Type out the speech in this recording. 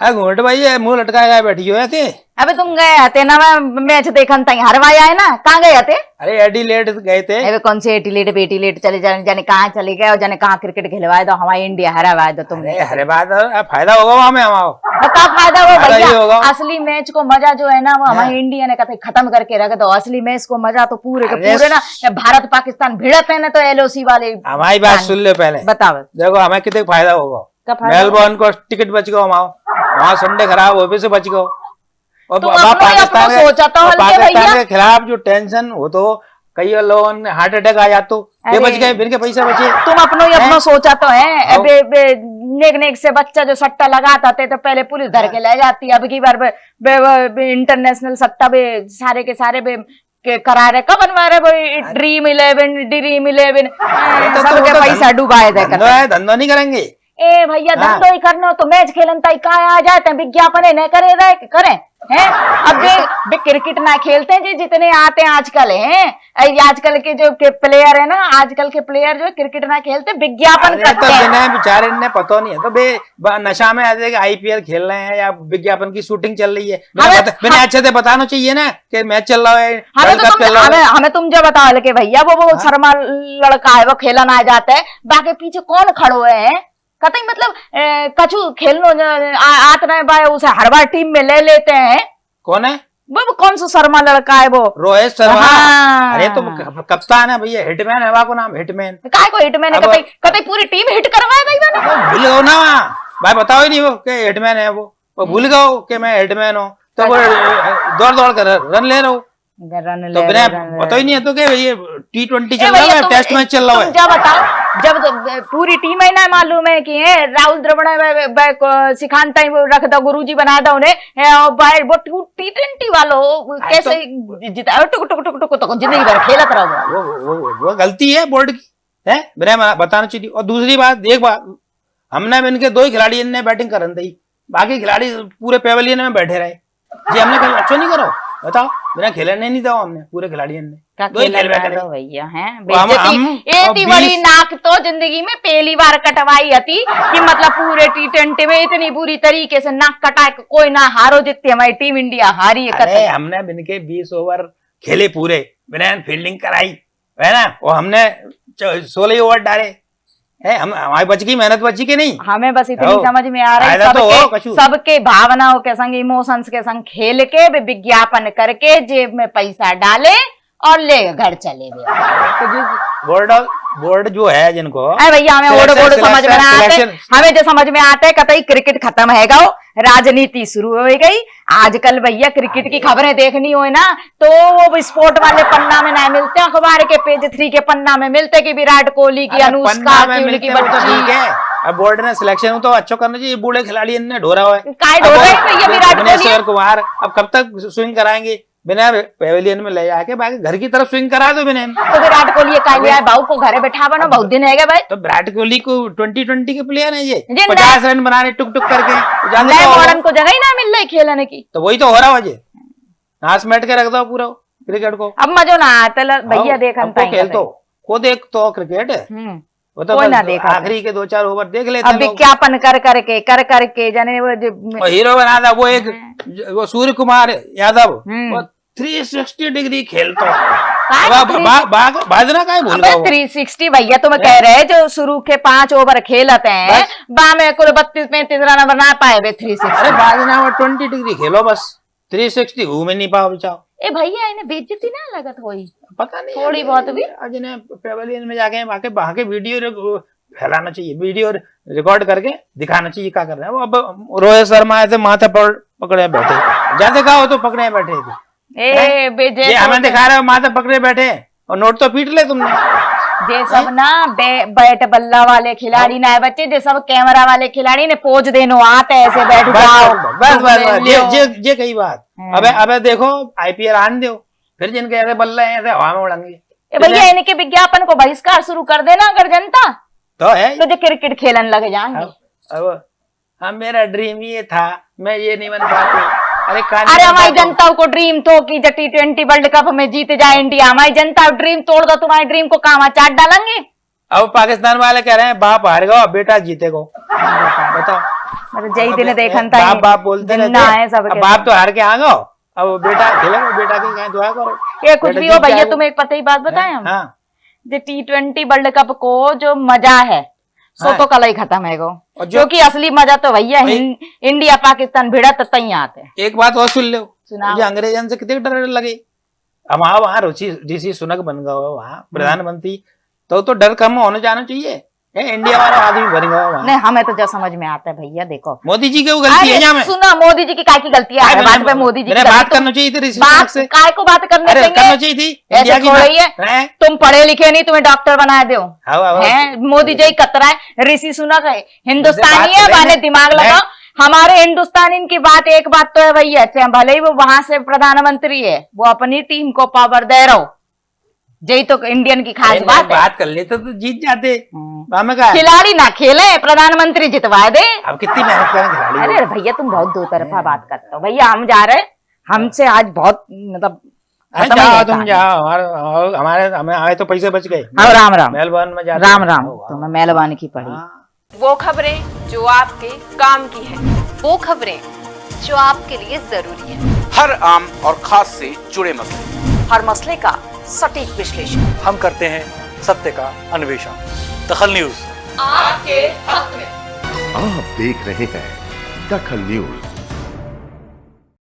हाँ घूट भाई ये मुँह लटका के बैठी हो थे अबे तुम गए हते ना मैं मैच देखन तई हरवाया है ना कहाँ गए हते अरे एडी लेट गए थे। अबे कौन से एटी लेट बेटी लेट चले जाने जाने कहाँ चले गए और जाने कहाँ क्रिकेट खेलवाए दो हमारी इंडिया हरावाए दो तुमने। अरे हरे बात है, फ़ायदा होगा वहाँ में हमारा। बता फ़ायदा ये भैया? असली मैच को मज़ा जो है ना वो हमारी इंडिया ने कथे खत्म करके रख दो। असली मैच को मज़ा तो पूरे के पूरे ना भारत पाकिस्तान भिड़त है ना तो एलओसी वाले हमारी बात सुन ले पहले। बताओ। देखो हमें कितने फ़ायदा होगा। क्या मेलबोर्न को टिकट बच गया वहाँ वहाँ संडे खराब वो भी से बच और ही अपनो के- सोचा तो पाकिस्तान के खिलाफ जो टेंशन वो तो कई लोगों ने हार्ट अटैक आ जातो ये बच गए फिर के पैसे बचे। तुम अपनो ही? अपनो सोचा तो है। हाँ। अबे बे नेक नेक से बच्चा जो सट्टा लगाता थे तो पहले पुलिस धर के ले जाती अब की बार बे, बे, बे, बे, इंटरनेशनल सट्टा बे सारे के सारे बे के करा रहे। कब बनवा रहे भाई? ड्रीम इलेवन ड्रीम इलेवन तो- तो सबके तो पैसा डुबाए है धंधो नहीं करेंगे। ए भैया हाँ। धंधो ही करना हो तो मैच खेलन तई का आ जाते हैं विज्ञापन है नहीं करे रहे करें हैं? अब बे क्रिकेट ना खेलते हैं जी जितने आते हैं आजकल हैं? आजकल के जो के प्लेयर है ना आजकल के प्लेयर जो क्रिकेट ना खेलते विज्ञापन तो करते हैं। जिन्हें बेचारे ने पता नहीं है तो बे नशा में आते आईपीएल खेल रहे हैं या विज्ञापन की शूटिंग चल रही है। मैंने अच्छे से बताना चाहिए ना कि मैच चल रहा है हमें तो तुम हमें हमें तुम जो बताओ कि भैया वो वो शर्मा लड़का है वो खेलन आ जाता है। बाकी पीछे कौन खड़ो है? कतई मतलब कछु खेलनो आ- आत रहे बाय उसे हर बार टीम में ले लेते हैं। कौन है? वो वो कौन सा शर्मा लड़का है वो? रोहित शर्मा। हाँ। अरे तो कप्तान है भैया हिटमैन है को नाम हिटमैन। काय को हिट मैंने अब- कतई कतई पूरी टीम हिट करवाया गई मैंने भूल गए ना। भाई बताओ ही नहीं वो कि हिटमैन है वो। वो भूल गए कि मैं हिटमैन हूँ। तो वो दौड़ दौड़ कर रन ले रहा। हूँ रन तो ले बिना रन ले। पता ही नहीं है तो क्या ये टी ट्वेंटी चल रहा है टेस्ट मैच चल रहा तुम है। क्या बताओ? जब तो पूरी टीम ही ना मालूम है कि है राहुल द्रविड़ सिखान टाइम रख दो गुरुजी बना दो उन्हें। है, और बाहर वो टी ट्वेंटी वालों कैसे जिता टुक टुक टुक टुक टुक ज़िंदगी भर खेलत रहो वो वो गलती है बोर्ड की है? बिना बताना चाहिए। और दूसरी बात एक बात हमने इनके दो ही खिलाड़ी इनने बैटिंग करन दी बाकी खिलाड़ी पूरे पेवलियन में बैठे रहे। जी हमने कल अच्छा नहीं करो बताओ बिना खेलने नहीं दो हमने पूरे खिलाड़ी ने का खेल भैया हैं? बड़ी नाक तो ज़िंदगी में पहली बार कटवाई थी कि मतलब पूरे टी ट्वेंटी में इतनी बुरी तरीके से नाक कटा कोई ना हारो जितती हमारी टीम इंडिया हारी है अरे हमने बिन के बीस ओवर खेले पूरे बिना फील्डिंग कराई है ना? वो हमने सोलह ओवर डाले है हम हमारी बच गई मेहनत बची के नहीं? हमें बस इतनी समझ में आ रहा फ़ायदा तो सबके। सबके भावनाओं के संग इमोशंस के संग खेल के विज्ञापन करके जेब में पैसा डाले और ले घर चले गए। तो बोर्ड बोर्ड जो है जिनको अरे भैया हमें ओड Selection- बोड समझ में आते हमें जो समझ में आता है कतई क्रिकेट खत्म है गो राजनीति शुरू हो गई। आजकल भैया क्रिकेट की खबरें देखनी हो ना तो वो स्पोर्ट वाले पन्ना में ना मिलते अखबार के पेज थ्री के पन्ना में मिलते कि विराट कोहली की अनुष्का में की ठीक बच्ची। है। अब बोर्ड ने सिलेक्शन तो अच्छा करना चाहिए। बूढ़े खिलाड़ी इनने ढोरा हुआ है। हैं विराट कोहली? कुमार अब कब तक स्विंग कराएँगे? बिना पेवेलियन में ले जाके बाकी घर की तरफ़ स्विंग करा दो बिना। तो विराट कोहली का लिया है भाऊ को घरे बैठा बनो बहुत दिन है भाई। तो विराट कोहली को ट्वेंटी ट्वेंटी के प्लेयर है ये। पचास रन बनाने टुक टुक करके नए तो मॉडर्न को जगह ही ना मिल रही खेलने की। तो वही तो हो रहा है नाच मैट के रख दो पूरा क्रिकेट को। अब मजो ना आता भैया हाँ, हमको पाएँगे खेल तो। को देख तो क्रिकेट वो तो कोई ना देखा आखिरी के दो चार ओवर देख लेते अब विज्ञापन कर करके कर करके जाने वो जो हीरो बना था वो एक वो सूर्य कुमार यादव हम्म। वो 360 डिग्री खेलतो। बाजना का भूल थ्री सिक्सटी भैया तुम कह रहे हैं जो शुरू के पाँच ओवर खेलते हैं। बा में कुल बत्तीस पैंतीस रन बना पाए थ्री सिक्सटी बाजना में 20 डिग्री खेलो बस। 360 घूम ही नहीं पाओ बचाओ। ए भैया इन्हें बेइज्जती ना लगत होई? पता नहीं थोड़ी बहुत भी? आज इन्हें पेवेलियन में जाके वहाँ के वहाँ के वीडियो फैलाना चाहिए वीडियो रिकॉर्ड करके दिखाना चाहिए क्या कर रहे हैं? वो अब रोहित शर्मा आए थे माथे पर पकड़े बैठे। जैसे कहा हो तो पकड़े बैठे थे। ए बेजे ये हमें दिखा रहे हो माथे पकड़े बैठे और नोट तो पीट ले तुमने। जे सब ना बे, बैट बल्ला वाले खिलाड़ी ना है बच्चे जे सब कैमरा वाले खिलाड़ी ने पोज देनो आते ऐसे बैठ जाओ। बस बस ये ये कही बात। हाँ। अबे अबे देखो आईपीएल आन दो फिर जिनके ऐसे बल्ले हैं ऐसे हवा में उड़ेंगे ए भैया इनके विज्ञापन को बहिष्कार शुरू कर देना अगर जनता। तो है। तो जो क्रिकेट खेलन लग जाएँगे। अब अब हम मेरा ड्रीम ये था मैं ये नहीं बन पाती। अरे अरे हमारी जनता को ड्रीम तो कि टी ट्वेंटी वर्ल्ड कप में जीत जाए इंडिया हमारी जनता ड्रीम तोड़ दो तुम्हारी ड्रीम को काम चाट डालेंगे। अब पाकिस्तान वाले कह रहे हैं बाप हार गो बेटा जीतेगो। बताओ। मतलब जय दिन देखन था बाप बाप बोलते रहते है अब बाप तो हार के आ गओ अब बेटा खेलेगा बेटा की कहीं दुआ करो। ये कुछ भी हो भैया तुम्हें एक पता ही बात बताएँ हम। हाँ। जो टी ट्वेंटी वर्ल्ड कप को जो मज़ा है सो हाँ। तो कल ही खत्म है गो। जो क्योंकि असली मज़ा तो भैया इंडिया पाकिस्तान भिड़ा तो तई आते हैं। एक बात और सुन लो। सुना मुझे अंग्रेजन से कितने डर लगे? हमारा वहाँ रुचि ऋषि सुनक बन गए वहाँ। प्रधानमंत्री तो तो डर कम होने जाना चाहिए। है इंडिया वाला आदमी वहाँ। नहीं हमें तो जो समझ में आता है भैया देखो। मोदी जी की गलती है में? सुना मोदी जी की काय की गलती है? बात पे मोदी जी बात करना चाहिए थी बात काय को बात करने करना चाहिए थी ऐसे की है तुम पढ़े लिखे नहीं तुम्हें डॉक्टर बना दो। मोदी जी कतरा है ऋषि सुनक है। हिंदुस्तानी है माने दिमाग लगाओ। हमारे हिंदुस्तानी की बात एक बात तो है भैया भले ही वो वहाँ से प्रधानमंत्री है वो अपनी टीम को पावर दे रहा हो। यही तो इंडियन की खास बात है। बात कर लेते तो जीत जाते। कहा खिलाड़ी ना खेले प्रधानमंत्री जितवा दे। अब कितनी मेहनत करें खिलाड़ी अरे भैया तुम बहुत दो तरफा बात करते हो। भैया हम जा रहे हैं। हमसे आज बहुत मतलब जाओ तुम जाओ। हमारे हमारे हमें आए तो पैसे बच गए। हाँ, राम राम। मेलबर्न में जाते राम राम। वाह। तुम्हें मेहरबानी की पड़ी हाँ। वो खबरें जो आपके काम की है वो खबरें जो आपके लिए ज़रूरी है। हर आम और खास से जुड़े मसले। हर मसले का सटीक विश्लेषण। हम करते हैं सत्य का अन्वेषण। दखल न्यूज़। आपके हक में। आप देख रहे हैं दखल न्यूज़।